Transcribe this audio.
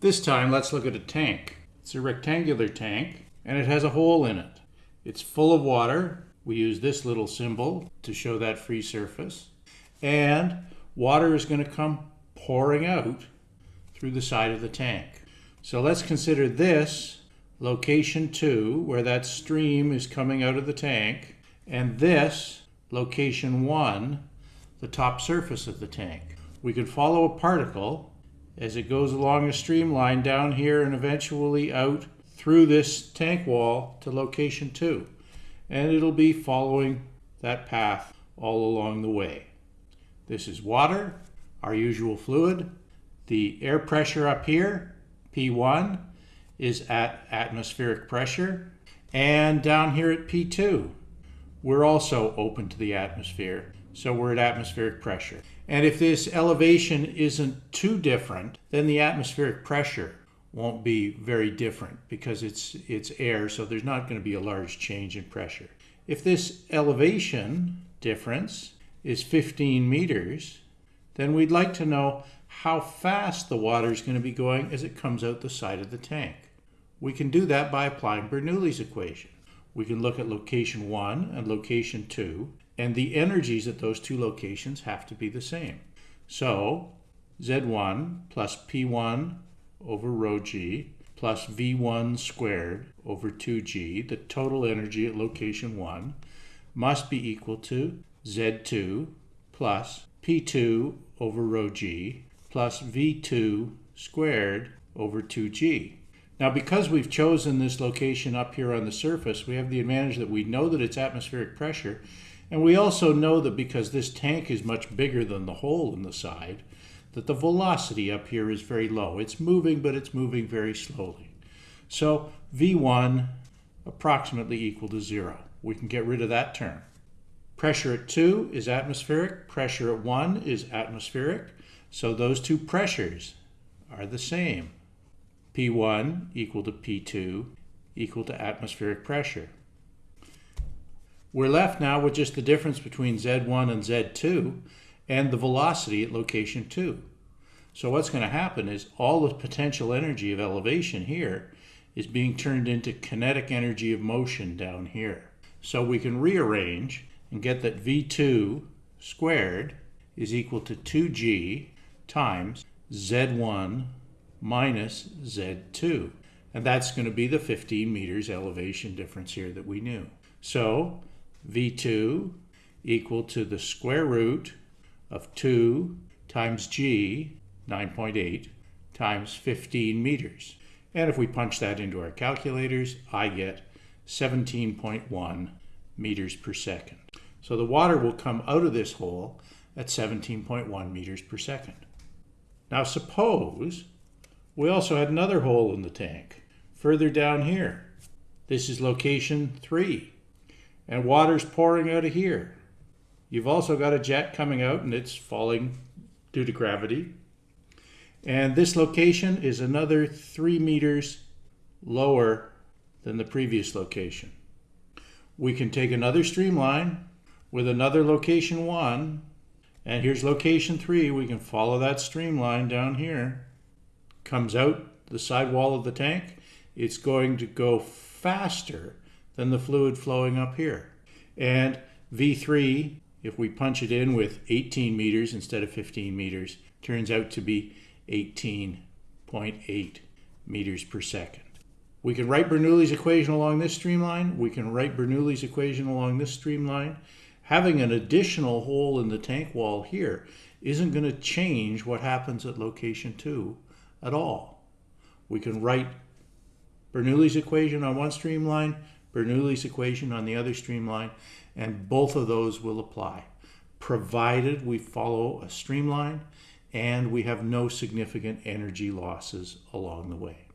This time, let's look at a tank. It's a rectangular tank, and it has a hole in it. It's full of water. We use this little symbol to show that free surface. And water is going to come pouring out through the side of the tank. So let's consider this location 2, where that stream is coming out of the tank, and this location 1, the top surface of the tank. We can follow a particle as it goes along a streamline down here and eventually out through this tank wall to location 2. And it'll be following that path all along the way. This is water, our usual fluid. The air pressure up here, P1, is at atmospheric pressure. And down here at P2, we're also open to the atmosphere. So we're at atmospheric pressure. And if this elevation isn't too different, then the atmospheric pressure won't be very different because it's, it's air, so there's not going to be a large change in pressure. If this elevation difference is 15 meters, then we'd like to know how fast the water is going to be going as it comes out the side of the tank. We can do that by applying Bernoulli's equation. We can look at location 1 and location 2 and the energies at those two locations have to be the same. So Z1 plus P1 over rho g plus V1 squared over 2g, the total energy at location 1, must be equal to Z2 plus P2 over rho g plus V2 squared over 2g. Now because we've chosen this location up here on the surface, we have the advantage that we know that it's atmospheric pressure and we also know that because this tank is much bigger than the hole in the side, that the velocity up here is very low. It's moving, but it's moving very slowly. So V1 approximately equal to zero. We can get rid of that term. Pressure at 2 is atmospheric, pressure at 1 is atmospheric, so those two pressures are the same. P1 equal to P2 equal to atmospheric pressure. We're left now with just the difference between Z1 and Z2 and the velocity at location 2. So what's going to happen is all the potential energy of elevation here is being turned into kinetic energy of motion down here. So we can rearrange and get that V2 squared is equal to 2g times Z1 minus Z2. And that's going to be the 15 meters elevation difference here that we knew. So V2 equal to the square root of 2 times g, 9.8, times 15 meters. And if we punch that into our calculators, I get 17.1 meters per second. So the water will come out of this hole at 17.1 meters per second. Now suppose we also had another hole in the tank further down here. This is location 3 and water's pouring out of here. You've also got a jet coming out and it's falling due to gravity. And this location is another three meters lower than the previous location. We can take another streamline with another location one, and here's location three. We can follow that streamline down here. Comes out the side wall of the tank. It's going to go faster than the fluid flowing up here. And V3, if we punch it in with 18 meters instead of 15 meters, turns out to be 18.8 meters per second. We can write Bernoulli's equation along this streamline. We can write Bernoulli's equation along this streamline. Having an additional hole in the tank wall here isn't going to change what happens at location 2 at all. We can write Bernoulli's equation on one streamline, Bernoulli's equation on the other streamline, and both of those will apply, provided we follow a streamline and we have no significant energy losses along the way.